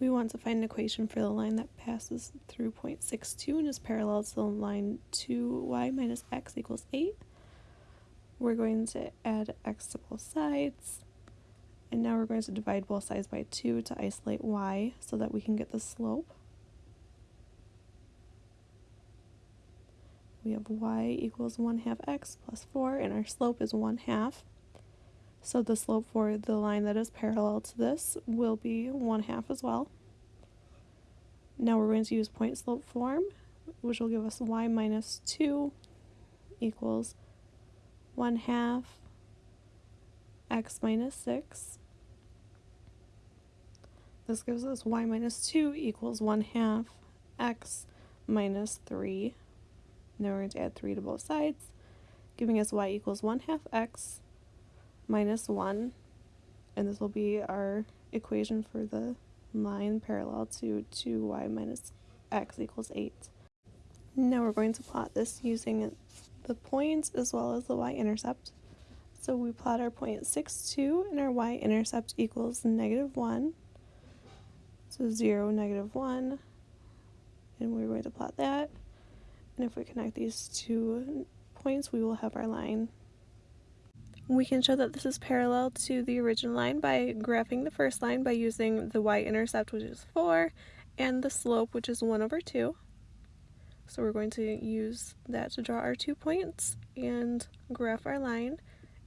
We want to find an equation for the line that passes through point 62 and is parallel to the line 2y minus x equals 8. We're going to add x to both sides. And now we're going to divide both sides by 2 to isolate y so that we can get the slope. We have y equals 1 half x plus 4 and our slope is 1 half. So the slope for the line that is parallel to this will be 1 half as well. Now we're going to use point slope form, which will give us y minus 2 equals 1 half x minus 6. This gives us y minus 2 equals 1 half x minus 3. Now we're going to add 3 to both sides, giving us y equals 1 half x minus 1, and this will be our equation for the line parallel to 2y minus x equals 8. Now we're going to plot this using the points as well as the y-intercept. So we plot our point 6, 2, and our y-intercept equals negative 1. So 0, negative 1, and we're going to plot that. And if we connect these two points, we will have our line we can show that this is parallel to the original line by graphing the first line by using the y-intercept, which is 4, and the slope, which is 1 over 2. So we're going to use that to draw our two points and graph our line.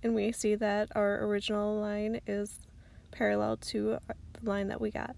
And we see that our original line is parallel to the line that we got.